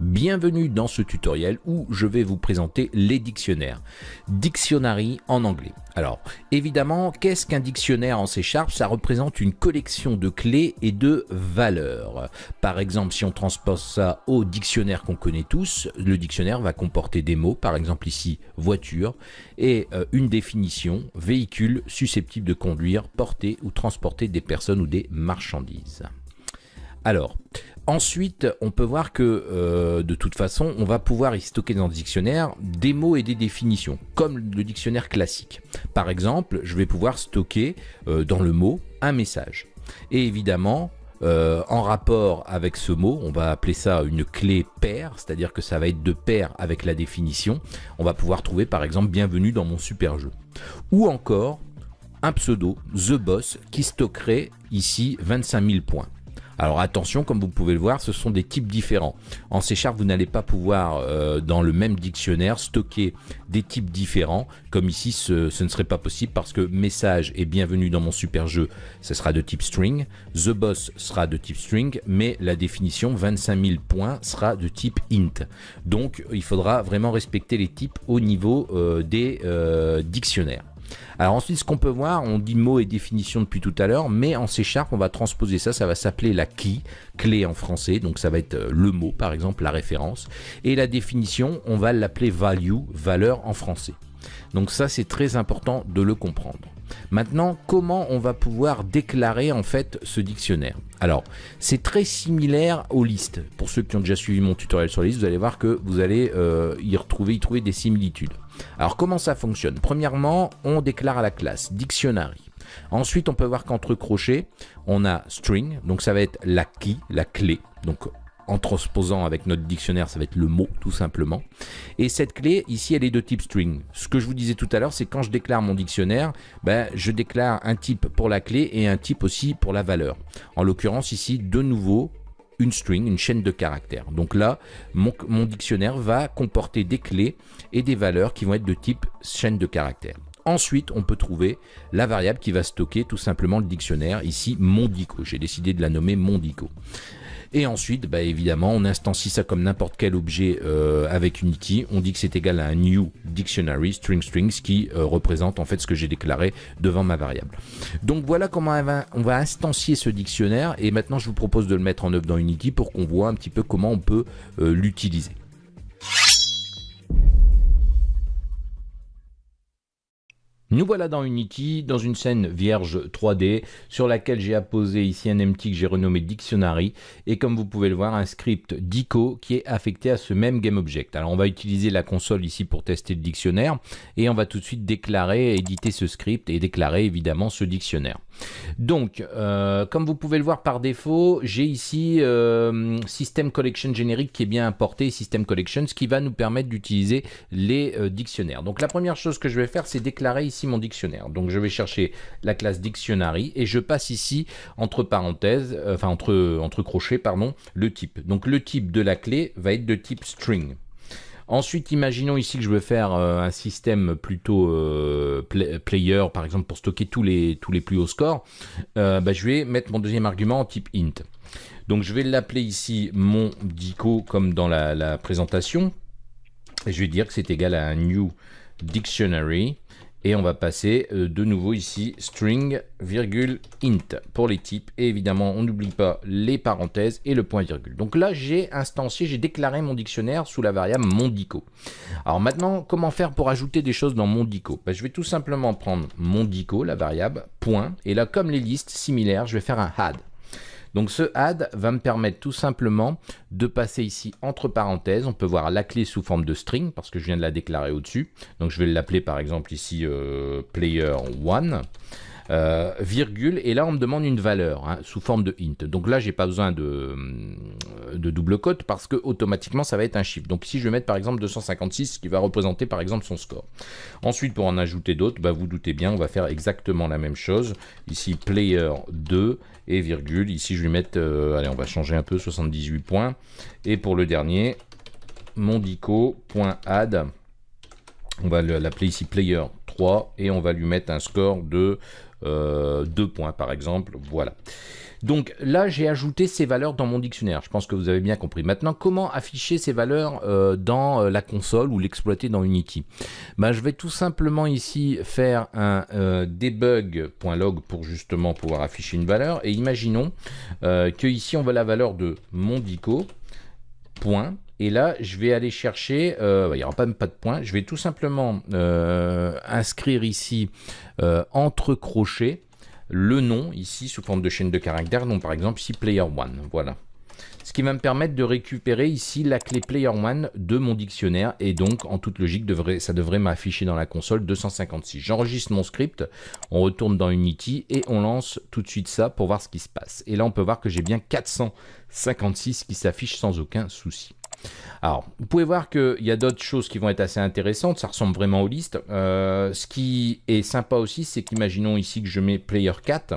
Bienvenue dans ce tutoriel où je vais vous présenter les dictionnaires. Dictionary en anglais. Alors, évidemment, qu'est-ce qu'un dictionnaire en C Sharp? Ça représente une collection de clés et de valeurs. Par exemple, si on transpose ça au dictionnaire qu'on connaît tous, le dictionnaire va comporter des mots, par exemple ici, voiture, et euh, une définition, véhicule susceptible de conduire, porter ou transporter des personnes ou des marchandises. Alors, Ensuite, on peut voir que euh, de toute façon, on va pouvoir y stocker dans le dictionnaire des mots et des définitions, comme le dictionnaire classique. Par exemple, je vais pouvoir stocker euh, dans le mot un message. Et évidemment, euh, en rapport avec ce mot, on va appeler ça une clé paire, c'est-à-dire que ça va être de pair avec la définition. On va pouvoir trouver par exemple bienvenue dans mon super jeu. Ou encore un pseudo, The Boss, qui stockerait ici 25 000 points. Alors attention, comme vous pouvez le voir, ce sont des types différents. En C Sharp, vous n'allez pas pouvoir, euh, dans le même dictionnaire, stocker des types différents. Comme ici, ce, ne serait pas possible parce que message et bienvenue dans mon super jeu, ce sera de type string. The boss sera de type string, mais la définition 25 000 points sera de type int. Donc, il faudra vraiment respecter les types au niveau euh, des euh, dictionnaires. Alors ensuite, ce qu'on peut voir, on dit mot et définition depuis tout à l'heure, mais en C Sharp, on va transposer ça, ça va s'appeler la key, clé en français, donc ça va être euh, le mot, par exemple, la référence. Et la définition, on va l'appeler value, valeur en français. Donc ça, c'est très important de le comprendre. Maintenant, comment on va pouvoir déclarer en fait ce dictionnaire? Alors, c'est très similaire aux listes. Pour ceux qui ont déjà suivi mon tutoriel sur les listes, vous allez voir que vous allez euh, y retrouver, y trouver des similitudes. Alors, comment ça fonctionne? Premièrement, on déclare à la classe dictionary. Ensuite, on peut voir qu'entre crochets, on a string, donc ça va être la key, la clé. Donc en transposant avec notre dictionnaire, ça va être le mot tout simplement. Et cette clé, ici, elle est de type string. Ce que je vous disais tout à l'heure, c'est quand je déclare mon dictionnaire, ben, je déclare un type pour la clé et un type aussi pour la valeur. En l'occurrence, ici, de nouveau, une string, une chaîne de caractères. Donc là, mon, dictionnaire va comporter des clés et des valeurs qui vont être de type chaîne de caractères. Ensuite, on peut trouver la variable qui va stocker tout simplement le dictionnaire, ici mondico. J'ai décidé de la nommer mondico. Et ensuite, bah, évidemment, on instancie ça comme n'importe quel objet euh, avec Unity. On dit que c'est égal à un new dictionary string strings qui euh, représente en fait ce que j'ai déclaré devant ma variable. Donc voilà comment on va, instancier ce dictionnaire. Et maintenant, je vous propose de le mettre en œuvre dans Unity pour qu'on voit un petit peu comment on peut euh, l'utiliser. Nous voilà dans Unity, dans une scène vierge 3D, sur laquelle j'ai apposé ici un empty que j'ai renommé Dictionary, et comme vous pouvez le voir, un script dico qui est affecté à ce même GameObject. Alors on va utiliser la console ici pour tester le dictionnaire, et on va tout de suite déclarer, éditer ce script, et déclarer évidemment ce dictionnaire. Donc, euh, comme vous pouvez le voir par défaut, j'ai ici euh, System Collection générique qui est bien importé, System Collection, ce qui va nous permettre d'utiliser les euh, dictionnaires. Donc la première chose que je vais faire, c'est déclarer ici mon dictionnaire. Donc je vais chercher la classe dictionary et je passe ici entre parenthèses, euh, enfin entre, entre crochets, pardon, le type. Donc le type de la clé va être de type string. Ensuite, imaginons ici que je veux faire euh, un système plutôt euh, player, par exemple, pour stocker tous les, tous les plus hauts scores. Bah, je vais mettre mon deuxième argument en type int. Donc je vais l'appeler ici mon dico comme dans la, la présentation. Et je vais dire que c'est égal à un new dictionary et on va passer euh, de nouveau ici string, virgule, int pour les types. Et évidemment, on n'oublie pas les parenthèses et le point virgule. Donc là, j'ai instancié, j'ai déclaré mon dictionnaire sous la variable mondico. Alors maintenant, comment faire pour ajouter des choses dans mondico? Ben, Je vais tout simplement prendre mondico, la variable, point. Et là, comme les listes similaires, je vais faire un add. Donc ce add va me permettre tout simplement de passer ici entre parenthèses. On peut voir la clé sous forme de string parce que je viens de la déclarer au-dessus. Donc je vais l'appeler par exemple ici euh, player1. Euh, virgule, et là on me demande une valeur hein, sous forme de int. Donc là j'ai pas besoin de, euh, de double cote parce que automatiquement ça va être un chiffre. Donc ici je vais mettre par exemple 256 qui va représenter par exemple son score. Ensuite pour en ajouter d'autres, bah, vous doutez bien on va faire exactement la même chose. Ici player 2 et virgule. Ici je vais mettre, euh, allez on va changer un peu 78 points. Et pour le dernier, mondico.add on va l'appeler ici player 3 et on va lui mettre un score de 2 euh, points par exemple. Voilà. Donc là, j'ai ajouté ces valeurs dans mon dictionnaire. Je pense que vous avez bien compris. Maintenant, comment afficher ces valeurs euh, dans euh, la console ou l'exploiter dans Unity? Ben, Je vais tout simplement ici faire un euh, debug.log pour justement pouvoir afficher une valeur. Et imaginons que ici, on veut la valeur de mondico. Point. Et là, je vais aller chercher, il n'y aura pas, pas de point, je vais tout simplement inscrire ici entre crochets le nom ici sous forme de chaîne de caractères, donc par exemple ici player 1, voilà. Ce qui va me permettre de récupérer ici la clé player 1 de mon dictionnaire et donc en toute logique ça devrait m'afficher dans la console 256. J'enregistre mon script, on retourne dans Unity et on lance tout de suite ça pour voir ce qui se passe. Et là on peut voir que j'ai bien 456 qui s'affichent sans aucun souci. Alors, vous pouvez voir qu'il y a d'autres choses qui vont être assez intéressantes, ça ressemble vraiment aux listes. Euh, ce qui est sympa aussi, c'est qu'imaginons ici que je mets player 4,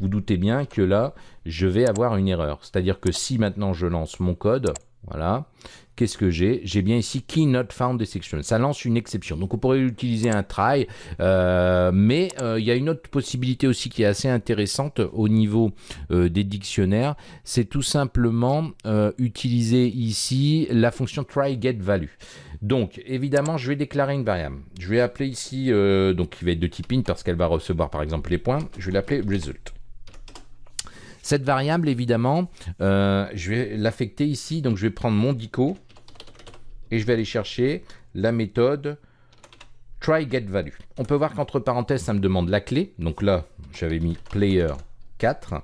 vous doutez bien que là, je vais avoir une erreur. C'est-à-dire que si maintenant je lance mon code, voilà, qu'est-ce que j'ai? J'ai bien ici key not found exception. Ça lance une exception. Donc on pourrait utiliser un try, euh, mais euh, il y a une autre possibilité aussi qui est assez intéressante au niveau euh, des dictionnaires. C'est tout simplement utiliser ici la fonction try get. Donc évidemment, je vais déclarer une variable. Je vais appeler ici, donc qui va être de type int parce qu'elle va recevoir par exemple les points. Je vais l'appeler result. Cette variable, évidemment, je vais l'affecter ici. Donc, je vais prendre mon dico et je vais aller chercher la méthode try_get_value. On peut voir qu'entre parenthèses, ça me demande la clé. Donc là, j'avais mis player 4,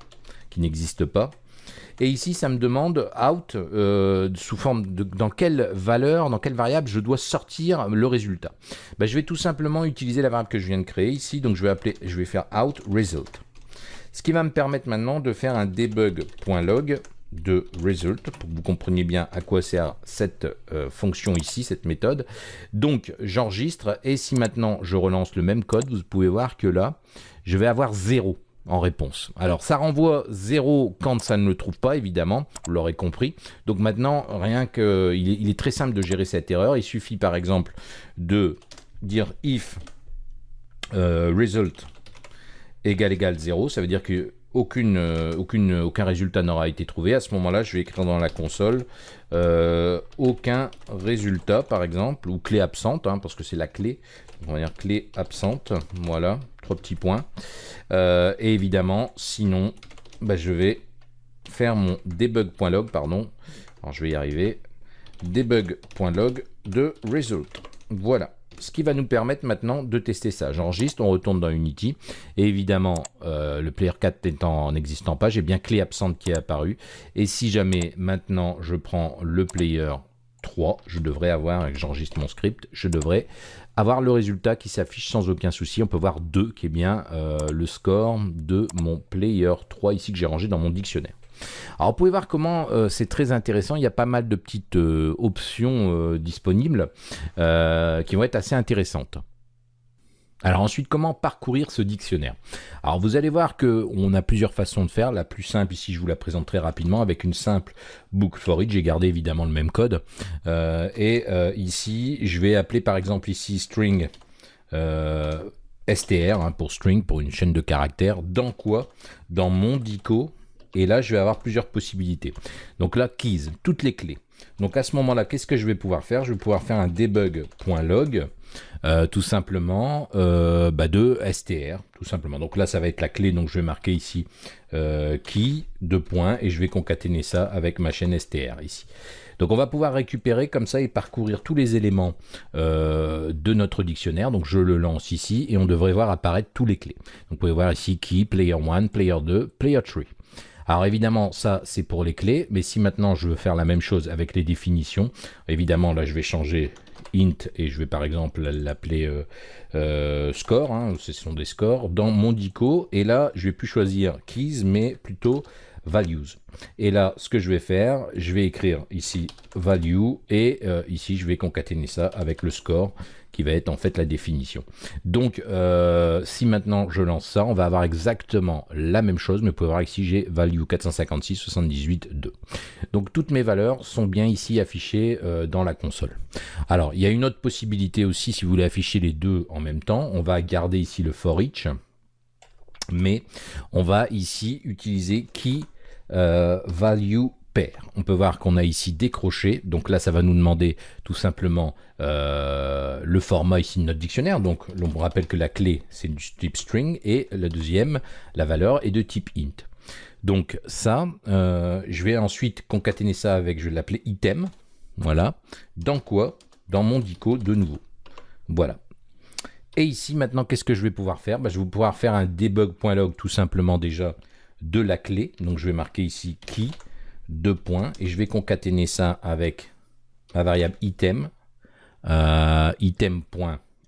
qui n'existe pas. Et ici, ça me demande out euh, sous forme de dans quelle valeur, dans quelle variable je dois sortir le résultat. Ben, je vais tout simplement utiliser la variable que je viens de créer ici. Donc je vais je vais faire out result. Ce qui va me permettre maintenant de faire un debug.log de result, pour que vous compreniez bien à quoi sert cette euh, fonction ici, cette méthode. Donc j'enregistre, et si maintenant je relance le même code, vous pouvez voir que là, je vais avoir 0 en réponse. Alors ça renvoie 0 quand ça ne le trouve pas, évidemment, vous l'aurez compris. Donc maintenant, rien que, il est, très simple de gérer cette erreur. Il suffit par exemple de dire if euh, result égale égale 0, ça veut dire que euh, aucune, aucun résultat n'aura été trouvé. À ce moment-là, je vais écrire dans la console euh, aucun résultat, par exemple, ou clé absente, hein, parce que c'est la clé. On va dire clé absente. Voilà, trois petits points. Euh, et évidemment, sinon, bah, je vais faire mon debug.log, pardon. Alors, je vais y arriver. Debug.log de result. Voilà ce qui va nous permettre maintenant de tester ça. J'enregistre, on retourne dans Unity, et évidemment, euh, le player 4 étant n'existant pas, j'ai bien clé absente qui est apparue, et si jamais maintenant je prends le player 3, je devrais avoir, et que j'enregistre mon script, je devrais avoir le résultat qui s'affiche sans aucun souci. On peut voir 2 qui est bien euh, le score de mon player 3 ici que j'ai rangé dans mon dictionnaire. Alors vous pouvez voir comment euh, c'est très intéressant, il y a pas mal de petites euh, options euh, disponibles qui vont être assez intéressantes. Alors ensuite, comment parcourir ce dictionnaire? Alors vous allez voir qu'on a plusieurs façons de faire. La plus simple, ici je vous la présente très rapidement avec une simple book for it. J'ai gardé évidemment le même code. et ici, je vais appeler par exemple ici string str hein, pour string, pour une chaîne de caractères. Dans quoi? Dans mon dico et là, je vais avoir plusieurs possibilités. Donc là, keys, toutes les clés. Donc à ce moment-là, qu'est-ce que je vais pouvoir faire? Je vais pouvoir faire un debug.log, euh, tout simplement, euh, bah, de str, tout simplement. Donc là, ça va être la clé, donc je vais marquer ici euh, key, deux points, et je vais concaténer ça avec ma chaîne str ici. Donc on va pouvoir récupérer comme ça et parcourir tous les éléments de notre dictionnaire. Donc je le lance ici et on devrait voir apparaître tous les clés. Donc vous pouvez voir ici key, player 1, player 2, player 3. Alors évidemment, ça c'est pour les clés, mais si maintenant je veux faire la même chose avec les définitions, évidemment là je vais changer int et je vais par exemple l'appeler euh, euh, score, hein, ce sont des scores, dans mon dico, et là je vais plus choisir keys, mais plutôt values. Et là, ce que je vais faire, je vais écrire ici value et euh, ici je vais concaténer ça avec le score qui va être en fait la définition. Donc euh, si maintenant je lance ça, on va avoir exactement la même chose, mais vous pouvez voir ici j'ai value 456 78 2. Donc toutes mes valeurs sont bien ici affichées euh, dans la console. Alors il y a une autre possibilité aussi si vous voulez afficher les deux en même temps, on va garder ici le for each mais on va ici utiliser key euh, value pair. On peut voir qu'on a ici décroché, donc là ça va nous demander tout simplement euh, le format ici de notre dictionnaire, donc on rappelle que la clé c'est du type string et la deuxième, la valeur est de type int. Donc ça, euh, je vais ensuite concaténer ça avec, je vais l'appeler item, voilà, dans quoi? Dans mon dico de nouveau, voilà. Et ici, maintenant, qu'est-ce que je vais pouvoir faire? Bah, Je vais pouvoir faire un debug.log tout simplement déjà de la clé. Donc, je vais marquer ici key, deux points, et je vais concaténer ça avec ma variable item, euh, item.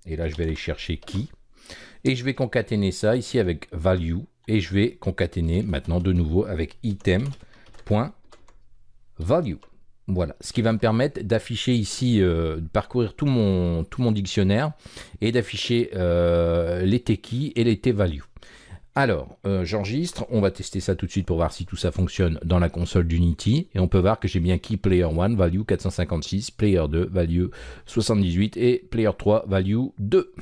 Et là, je vais aller chercher key. Et je vais concaténer ça ici avec value, et je vais concaténer maintenant de nouveau avec item.value. Voilà, ce qui va me permettre d'afficher ici, euh, de parcourir tout mon, dictionnaire et d'afficher euh, les T-keys et les T-values. Alors, euh, j'enregistre, on va tester ça tout de suite pour voir si tout ça fonctionne dans la console d'Unity. Et on peut voir que j'ai bien key player 1, value 456, player 2, value 78 et player 3, value 2.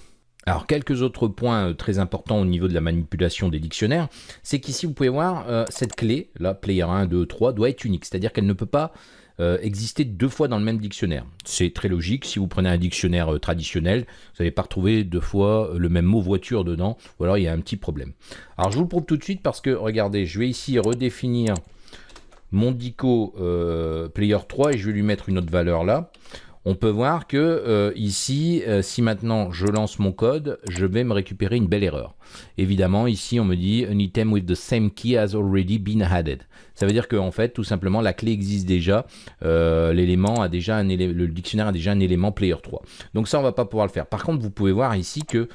Alors, quelques autres points très importants au niveau de la manipulation des dictionnaires, c'est qu'ici, vous pouvez voir, cette clé, là, player 1, 2, 3, doit être unique. C'est-à-dire qu'elle ne peut pas euh, exister deux fois dans le même dictionnaire. C'est très logique, si vous prenez un dictionnaire euh, traditionnel, vous n'allez pas retrouver deux fois le même mot voiture dedans, ou alors il y a un petit problème. Alors je vous le prouve tout de suite parce que, regardez, je vais ici redéfinir mon dico euh, player 3 et je vais lui mettre une autre valeur là on peut voir que euh, ici, euh, si maintenant je lance mon code, je vais me récupérer une belle erreur. Évidemment, ici, on me dit an item with the same key has already been added. Ça veut dire qu'en en fait, tout simplement, la clé existe déjà. Euh, le dictionnaire a déjà un élément player 3. Donc ça, on va pas pouvoir le faire. Par contre, vous pouvez voir ici que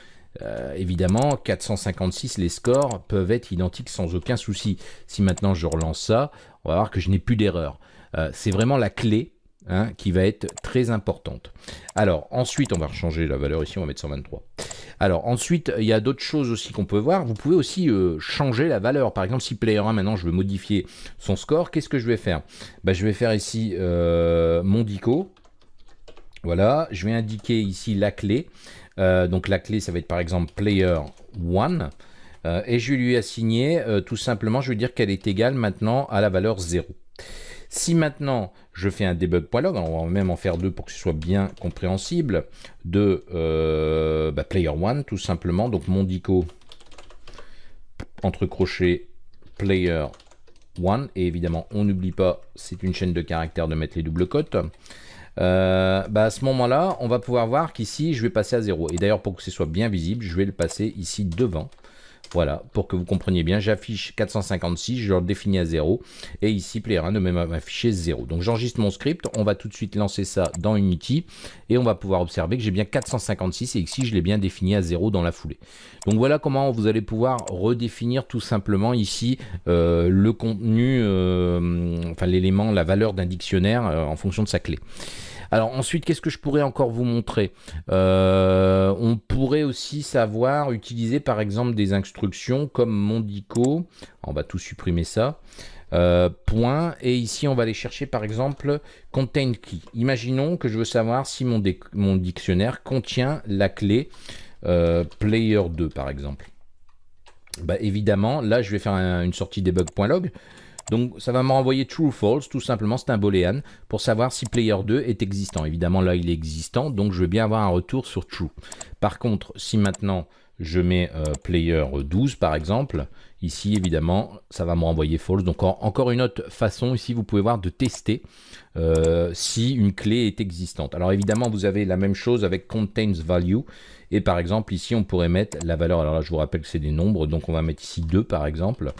évidemment, 456, les scores peuvent être identiques sans aucun souci. Si maintenant je relance ça, on va voir que je n'ai plus d'erreur. c'est vraiment la clé Hein, qui va être très importante. Alors ensuite, on va changer la valeur ici, on va mettre 123. Alors ensuite, il y a d'autres choses aussi qu'on peut voir. Vous pouvez aussi euh, changer la valeur. Par exemple, si player 1, maintenant je veux modifier son score, qu'est-ce que je vais faire? Bah, Je vais faire ici euh, mon dico. Voilà, je vais indiquer ici la clé. Euh, donc la clé, ça va être par exemple player 1. et je vais lui assigner tout simplement, je vais dire qu'elle est égale maintenant à la valeur 0. Si maintenant je fais un debug.log, on va même en faire deux pour que ce soit bien compréhensible, de euh, bah, player 1 tout simplement, donc mon dico entre crochets player 1, et évidemment on n'oublie pas, c'est une chaîne de caractères de mettre les doubles cotes. Euh, bah, à ce moment-là, on va pouvoir voir qu'ici, je vais passer à 0. Et d'ailleurs, pour que ce soit bien visible, je vais le passer ici devant. Voilà, pour que vous compreniez bien, j'affiche 456, je le définis à 0, et ici, player 1 de même afficher 0. Donc j'enregistre mon script, on va tout de suite lancer ça dans Unity, et on va pouvoir observer que j'ai bien 456, et ici, je l'ai bien défini à 0 dans la foulée. Donc voilà comment vous allez pouvoir redéfinir tout simplement ici euh, le contenu, euh, enfin l'élément, la valeur d'un dictionnaire euh, en fonction de sa clé. Alors ensuite, qu'est-ce que je pourrais encore vous montrer? Euh, On pourrait aussi savoir utiliser par exemple des instructions comme Mondico. On va tout supprimer ça. Euh, point. Et ici on va aller chercher par exemple contain key. Imaginons que je veux savoir si mon, dictionnaire contient la clé euh, player 2 par exemple. Bah, évidemment là je vais faire une sortie debug.log donc ça va me renvoyer true ou false, tout simplement c'est un boolean pour savoir si player 2 est existant. Évidemment là il est existant, donc je vais bien avoir un retour sur true. Par contre, si maintenant je mets euh, player 12 par exemple, ici évidemment ça va me renvoyer false. Donc encore une autre façon ici vous pouvez voir de tester euh, si une clé est existante. Alors évidemment vous avez la même chose avec contains value et par exemple, ici, on pourrait mettre la valeur. Alors là, je vous rappelle que c'est des nombres. Donc, on va mettre ici 2, par exemple.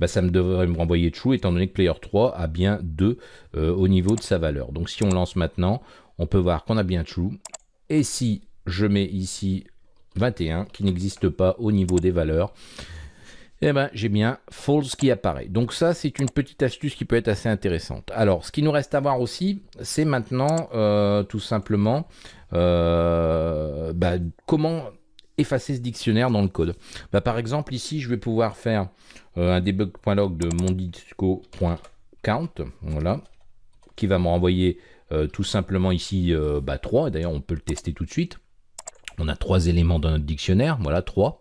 Bah, ça me devrait me renvoyer true, étant donné que player 3 a bien 2 euh, au niveau de sa valeur. Donc, si on lance maintenant, on peut voir qu'on a bien true. Et si je mets ici 21, qui n'existe pas au niveau des valeurs, eh ben, j'ai bien false qui apparaît. Donc ça, c'est une petite astuce qui peut être assez intéressante. Alors, ce qui nous reste à voir aussi, c'est maintenant euh, tout simplement bah, comment effacer ce dictionnaire dans le code? Bah, par exemple, ici, je vais pouvoir faire euh, un debug.log de mondisco.count, voilà, qui va me renvoyer tout simplement ici bah, 3. D'ailleurs, on peut le tester tout de suite. On a trois éléments dans notre dictionnaire, voilà, 3.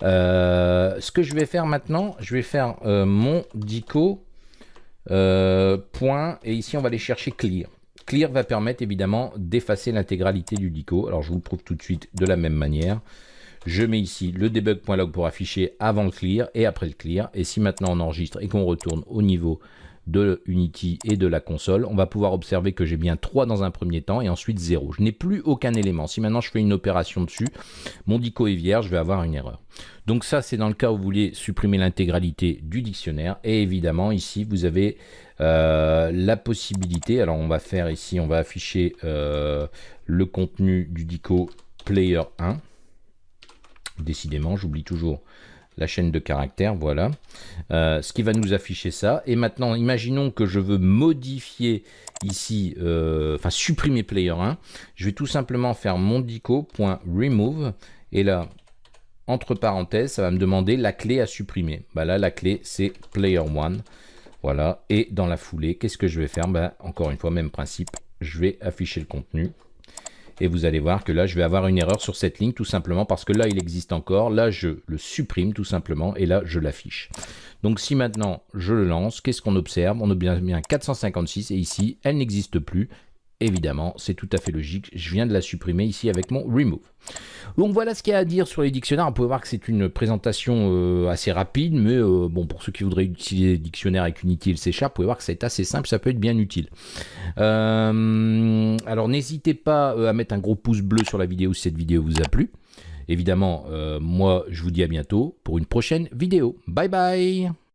ce que je vais faire maintenant, je vais faire mon dico et ici on va aller chercher clear. Clear va permettre évidemment d'effacer l'intégralité du dico. Alors je vous le prouve tout de suite de la même manière. Je mets ici le debug.log pour afficher avant le clear et après le clear. Et si maintenant on enregistre et qu'on retourne au niveau de Unity et de la console, on va pouvoir observer que j'ai bien 3 dans un premier temps et ensuite 0. Je n'ai plus aucun élément. Si maintenant je fais une opération dessus, mon dico est vierge, je vais avoir une erreur. Donc ça, c'est dans le cas où vous voulez supprimer l'intégralité du dictionnaire. Et évidemment, ici, vous avez euh, la possibilité, alors on va faire ici, on va afficher euh, le contenu du dico player 1. Décidément, j'oublie toujours la chaîne de caractères, voilà. Euh, ce qui va nous afficher ça. Et maintenant, imaginons que je veux modifier ici, euh, enfin supprimer player 1. Je vais tout simplement faire mon dico.remove. Et là, entre parenthèses, ça va me demander la clé à supprimer. Bah là, la clé, c'est player 1. Voilà. Et dans la foulée, qu'est-ce que je vais faire? Bah, Encore une fois, même principe. Je vais afficher le contenu et vous allez voir que là, je vais avoir une erreur sur cette ligne, tout simplement parce que là, il existe encore. Là, je le supprime tout simplement, et là, je l'affiche. Donc, si maintenant, je le lance, qu'est-ce qu'on observe? On observe bien 456, et ici, elle n'existe plus. Évidemment, c'est tout à fait logique. Je viens de la supprimer ici avec mon remove. Donc voilà ce qu'il y a à dire sur les dictionnaires. On peut voir que c'est une présentation euh, assez rapide, mais euh, bon, pour ceux qui voudraient utiliser les dictionnaires avec Unity et le C vous pouvez voir que c'est assez simple, ça peut être bien utile. Euh, alors n'hésitez pas à mettre un gros pouce bleu sur la vidéo si cette vidéo vous a plu. Évidemment, moi je vous dis à bientôt pour une prochaine vidéo. Bye bye